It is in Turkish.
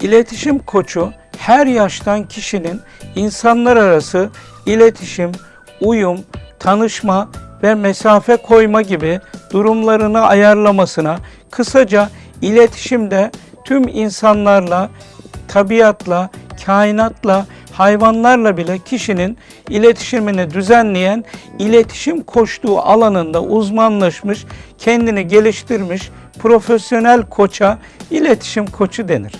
İletişim koçu her yaştan kişinin insanlar arası iletişim, uyum, tanışma ve mesafe koyma gibi durumlarını ayarlamasına, kısaca iletişimde tüm insanlarla, tabiatla, kainatla, hayvanlarla bile kişinin iletişimini düzenleyen iletişim koçluğu alanında uzmanlaşmış, kendini geliştirmiş profesyonel koça iletişim koçu denir.